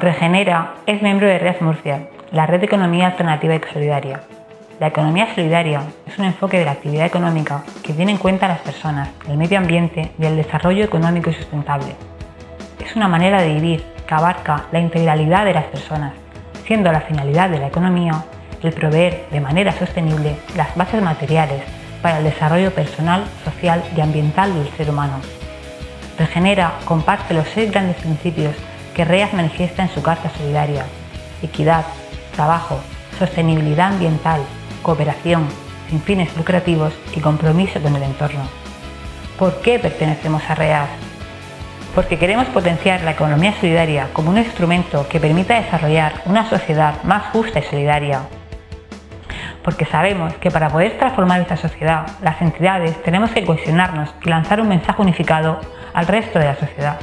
Regenera es miembro de Red Murcia, la red de economía alternativa y solidaria. La economía solidaria es un enfoque de la actividad económica que tiene en cuenta a las personas, el medio ambiente y el desarrollo económico y sustentable. Es una manera de vivir que abarca la integralidad de las personas, siendo la finalidad de la economía el proveer de manera sostenible las bases materiales para el desarrollo personal, social y ambiental del ser humano. Regenera comparte los seis grandes principios que REAS manifiesta en su Carta Solidaria. Equidad, trabajo, sostenibilidad ambiental, cooperación, sin fines lucrativos y compromiso con el entorno. ¿Por qué pertenecemos a REAS? Porque queremos potenciar la economía solidaria como un instrumento que permita desarrollar una sociedad más justa y solidaria. Porque sabemos que para poder transformar esta sociedad, las entidades tenemos que cohesionarnos y lanzar un mensaje unificado al resto de la sociedad.